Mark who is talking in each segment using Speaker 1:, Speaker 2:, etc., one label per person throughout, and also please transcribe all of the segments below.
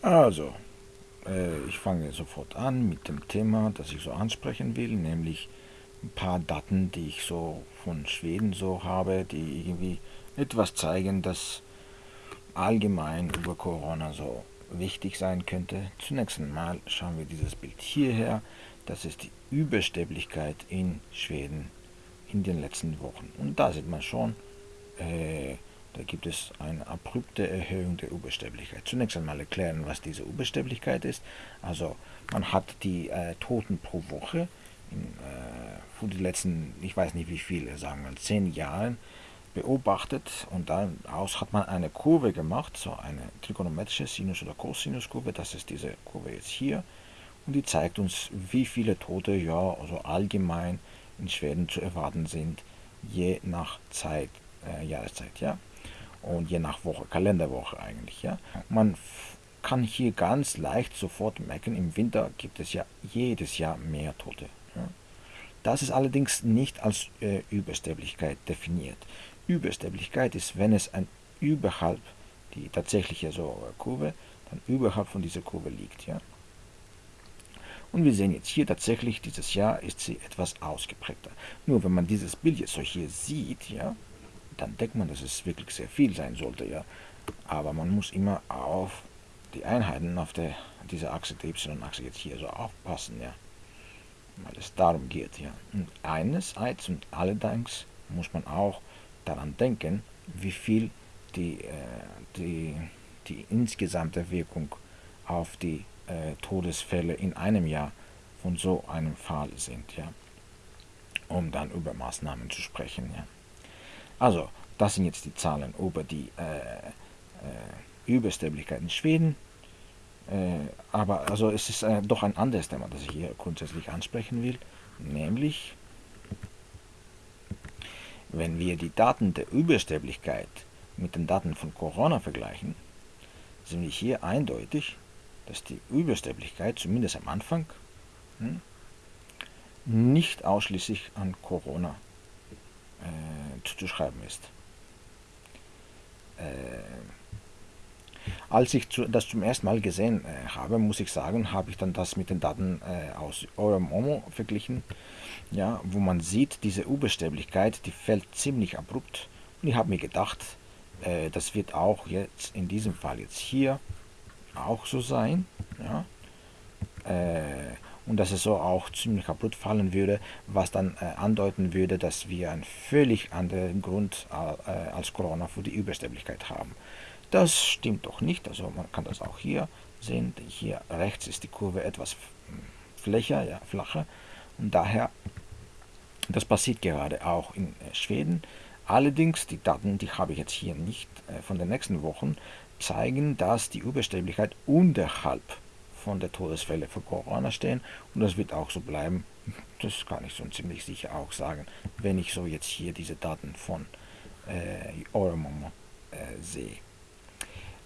Speaker 1: Also, äh, ich fange sofort an mit dem Thema, das ich so ansprechen will, nämlich ein paar Daten, die ich so von Schweden so habe, die irgendwie etwas zeigen, dass allgemein über Corona so wichtig sein könnte. Zunächst einmal schauen wir dieses Bild hierher. Das ist die Übersterblichkeit in Schweden in den letzten Wochen. Und da sieht man schon, äh, da gibt es eine abrupte Erhöhung der Übersterblichkeit. Zunächst einmal erklären, was diese Übersterblichkeit ist. Also man hat die äh, Toten pro Woche in, äh, für die letzten, ich weiß nicht wie viele, sagen wir zehn Jahren beobachtet und daraus hat man eine Kurve gemacht, so eine trigonometrische Sinus- oder Cosinuskurve, das ist diese Kurve jetzt hier und die zeigt uns, wie viele Tote ja also allgemein in Schweden zu erwarten sind, je nach Zeit, äh, Jahreszeit, ja und je nach Woche, Kalenderwoche eigentlich. Ja. Man kann hier ganz leicht sofort merken, im Winter gibt es ja jedes Jahr mehr Tote. Ja. Das ist allerdings nicht als äh, Übersterblichkeit definiert. Übersterblichkeit ist, wenn es ein überhalb, die tatsächliche so Kurve, dann überhalb von dieser Kurve liegt. Ja. Und wir sehen jetzt hier tatsächlich, dieses Jahr ist sie etwas ausgeprägter. Nur wenn man dieses Bild jetzt so hier sieht, ja, dann denkt man, dass es wirklich sehr viel sein sollte, ja. Aber man muss immer auf die Einheiten auf der, dieser Achse, der Y-Achse jetzt hier so aufpassen, ja. Weil es darum geht, ja. Und einerseits und allerdings muss man auch daran denken, wie viel die, äh, die, die insgesamte Wirkung auf die äh, Todesfälle in einem Jahr von so einem Fall sind, ja. Um dann über Maßnahmen zu sprechen, ja. Also, das sind jetzt die Zahlen über die äh, äh, Übersterblichkeit in Schweden. Äh, aber also es ist äh, doch ein anderes Thema, das ich hier grundsätzlich ansprechen will, nämlich wenn wir die Daten der Übersterblichkeit mit den Daten von Corona vergleichen, sehen wir hier eindeutig, dass die Übersterblichkeit zumindest am Anfang hm, nicht ausschließlich an Corona äh, zuzuschreiben ist. Äh, als ich zu, das zum ersten Mal gesehen äh, habe, muss ich sagen, habe ich dann das mit den Daten äh, aus Euromomo verglichen, ja, wo man sieht, diese Übersterblichkeit, die fällt ziemlich abrupt. Und ich habe mir gedacht, äh, das wird auch jetzt in diesem Fall jetzt hier auch so sein. Ja. Äh, und dass es so auch ziemlich kaputt fallen würde, was dann äh, andeuten würde, dass wir einen völlig anderen Grund äh, als Corona für die Übersterblichkeit haben. Das stimmt doch nicht, also man kann das auch hier sehen, hier rechts ist die Kurve etwas flächer, ja, flacher und daher, das passiert gerade auch in äh, Schweden. Allerdings, die Daten, die habe ich jetzt hier nicht äh, von den nächsten Wochen, zeigen, dass die Übersterblichkeit unterhalb von der Todesfälle für Corona stehen und das wird auch so bleiben. Das kann ich so ziemlich sicher auch sagen, wenn ich so jetzt hier diese Daten von äh, Euromomo äh, sehe.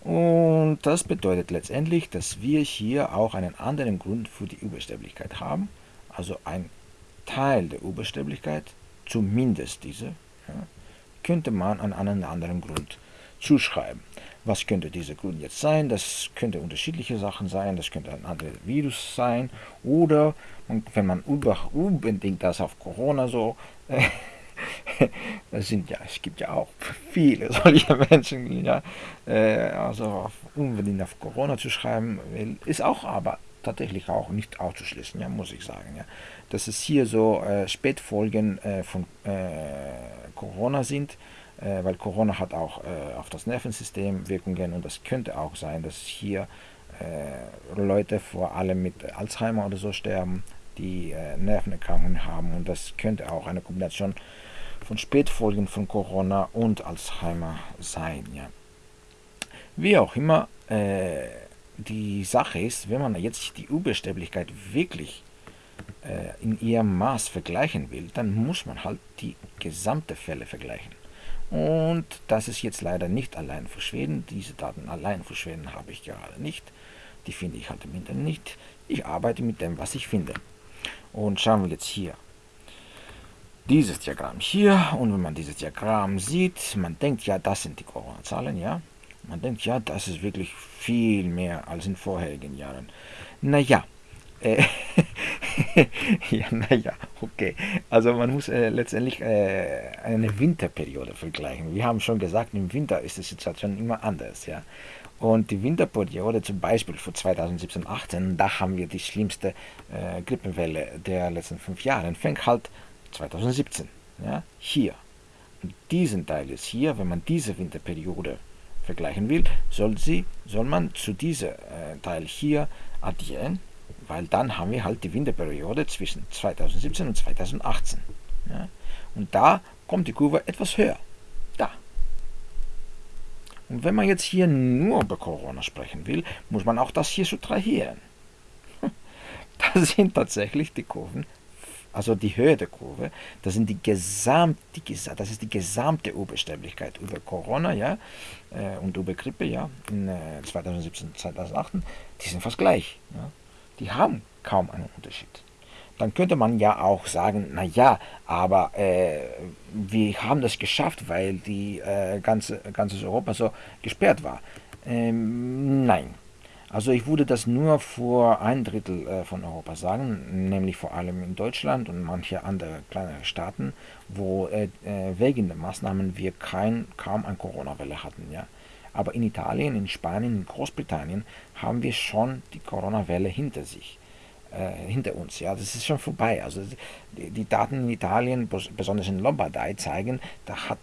Speaker 1: Und das bedeutet letztendlich, dass wir hier auch einen anderen Grund für die Übersterblichkeit haben. Also ein Teil der Übersterblichkeit, zumindest diese, ja, könnte man an einen anderen Grund zuschreiben. Was könnte dieser Grund jetzt sein? Das könnte unterschiedliche Sachen sein, das könnte ein anderes Virus sein. Oder wenn man unbedingt das auf Corona so, äh, das sind ja, es gibt ja auch viele solche Menschen, ja, äh, also auf, unbedingt auf Corona zu schreiben, ist auch aber tatsächlich auch nicht auszuschließen, ja, muss ich sagen, ja, dass es hier so äh, Spätfolgen äh, von äh, Corona sind, äh, weil Corona hat auch äh, auf das Nervensystem Wirkungen und das könnte auch sein, dass hier äh, Leute vor allem mit Alzheimer oder so sterben, die äh, Nervenerkrankungen haben und das könnte auch eine Kombination von Spätfolgen von Corona und Alzheimer sein. Ja. Wie auch immer, äh, die Sache ist, wenn man jetzt die Übersterblichkeit wirklich in ihrem Maß vergleichen will, dann muss man halt die gesamte Fälle vergleichen. Und das ist jetzt leider nicht allein für Schweden. Diese Daten allein für Schweden habe ich gerade nicht. Die finde ich halt im Internet nicht. Ich arbeite mit dem, was ich finde. Und schauen wir jetzt hier. Dieses Diagramm hier. Und wenn man dieses Diagramm sieht, man denkt ja, das sind die Corona-Zahlen, ja. Man denkt, ja, das ist wirklich viel mehr als in vorherigen Jahren. Naja, äh, ja, naja, okay. Also man muss äh, letztendlich äh, eine Winterperiode vergleichen. Wir haben schon gesagt, im Winter ist die Situation immer anders, ja. Und die Winterperiode zum Beispiel für 2017-18, da haben wir die schlimmste äh, Grippenwelle der letzten fünf Jahre. Fängt halt 2017, ja, hier. Und diesen Teil ist hier, wenn man diese Winterperiode vergleichen will, soll, sie, soll man zu diesem äh, Teil hier addieren, weil dann haben wir halt die Winterperiode zwischen 2017 und 2018. Ja. Und da kommt die Kurve etwas höher. Da. Und wenn man jetzt hier nur über Corona sprechen will, muss man auch das hier subtrahieren. Das sind tatsächlich die Kurven, also die Höhe der Kurve, das, sind die Gesamt, die, das ist die gesamte Übersterblichkeit über Corona ja, äh, und über Grippe ja, in 2017, äh, 2018, die sind fast gleich. Ja. Die haben kaum einen Unterschied dann könnte man ja auch sagen, naja, aber äh, wir haben das geschafft, weil die äh, ganze, ganzes Europa so gesperrt war. Ähm, nein. Also ich würde das nur für ein Drittel äh, von Europa sagen, nämlich vor allem in Deutschland und manche andere kleinere Staaten, wo äh, äh, wegen der Maßnahmen wir kein, kaum eine Corona-Welle hatten. Ja. Aber in Italien, in Spanien, in Großbritannien haben wir schon die Corona-Welle hinter sich äh, hinter uns. Ja, das ist schon vorbei. Also die, Daten in Italien, besonders in Lombardei, zeigen, da hat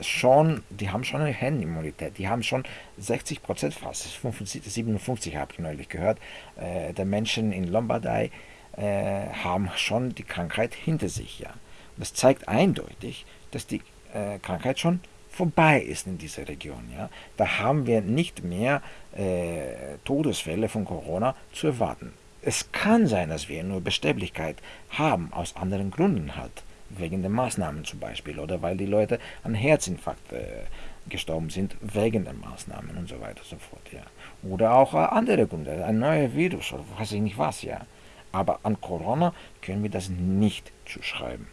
Speaker 1: schon, die haben schon eine Herdenimmunität. Die haben schon 60 Prozent fast, 55, 57 habe ich neulich gehört, äh, der Menschen in Lombardei äh, haben schon die Krankheit hinter sich. Ja, und das zeigt eindeutig, dass die äh, Krankheit schon vorbei ist in dieser Region. Ja? Da haben wir nicht mehr äh, Todesfälle von Corona zu erwarten. Es kann sein, dass wir nur Bestäblichkeit haben, aus anderen Gründen halt. Wegen der Maßnahmen zum Beispiel oder weil die Leute an Herzinfarkt äh, gestorben sind wegen der Maßnahmen und so weiter und so fort. Ja. Oder auch äh, andere Gründe, ein neuer Virus oder weiß ich nicht was. ja. Aber an Corona können wir das nicht zuschreiben.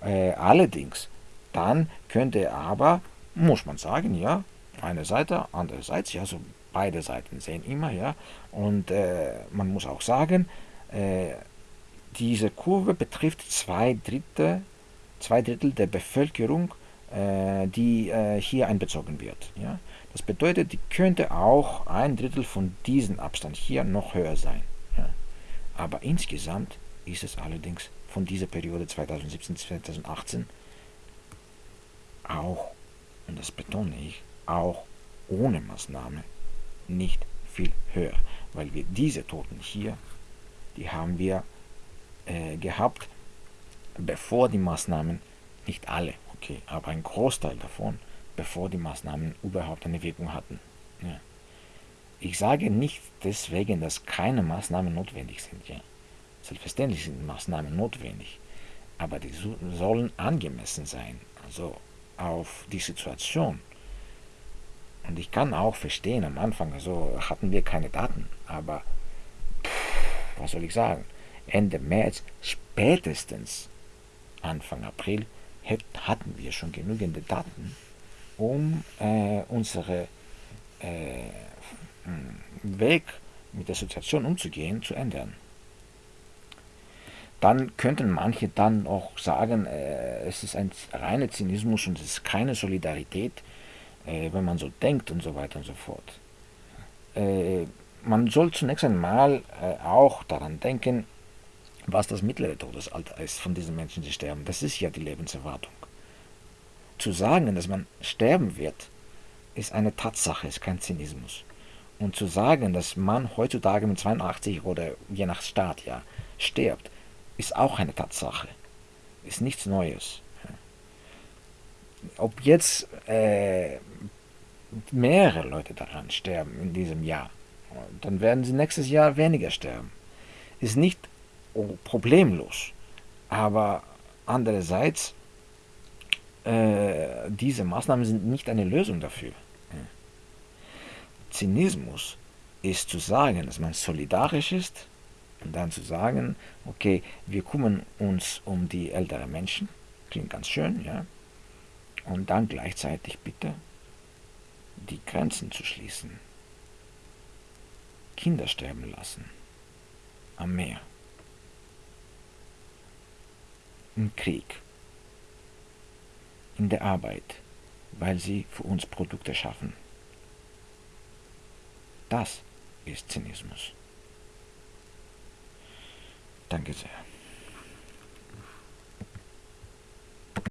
Speaker 1: Äh, allerdings, dann könnte aber, muss man sagen, ja, eine Seite, andererseits, ja, so beide Seiten sehen immer, ja. Und äh, man muss auch sagen, äh, diese Kurve betrifft zwei Drittel, zwei Drittel der Bevölkerung, äh, die äh, hier einbezogen wird. Ja. Das bedeutet, die könnte auch ein Drittel von diesem Abstand hier noch höher sein. Ja. Aber insgesamt ist es allerdings von dieser Periode 2017-2018 auch, und das betone ich, auch ohne Maßnahme nicht viel höher, weil wir diese Toten hier, die haben wir äh, gehabt, bevor die Maßnahmen, nicht alle, okay, aber ein Großteil davon, bevor die Maßnahmen überhaupt eine Wirkung hatten. Ja. Ich sage nicht deswegen, dass keine Maßnahmen notwendig sind. Ja. Selbstverständlich sind Maßnahmen notwendig, aber die sollen angemessen sein, also auf die Situation und ich kann auch verstehen, am Anfang so hatten wir keine Daten, aber pff, was soll ich sagen? Ende März, spätestens Anfang April, hatten wir schon genügend Daten, um äh, unsere äh, Weg mit der Situation umzugehen, zu ändern. Dann könnten manche dann auch sagen, äh, es ist ein reiner Zynismus und es ist keine Solidarität äh, wenn man so denkt und so weiter und so fort. Äh, man soll zunächst einmal äh, auch daran denken, was das mittlere Todesalter ist von diesen Menschen, die sterben. Das ist ja die Lebenserwartung. Zu sagen, dass man sterben wird, ist eine Tatsache, ist kein Zynismus. Und zu sagen, dass man heutzutage mit 82 oder je nach Staat ja stirbt, ist auch eine Tatsache. Ist nichts Neues ob jetzt äh, mehrere Leute daran sterben in diesem Jahr, dann werden sie nächstes Jahr weniger sterben. Ist nicht problemlos, aber andererseits, äh, diese Maßnahmen sind nicht eine Lösung dafür. Zynismus ist zu sagen, dass man solidarisch ist und dann zu sagen, okay, wir kümmern uns um die älteren Menschen, klingt ganz schön, ja, und dann gleichzeitig bitte die Grenzen zu schließen, Kinder sterben lassen, am Meer, im Krieg, in der Arbeit, weil sie für uns Produkte schaffen. Das ist Zynismus. Danke sehr.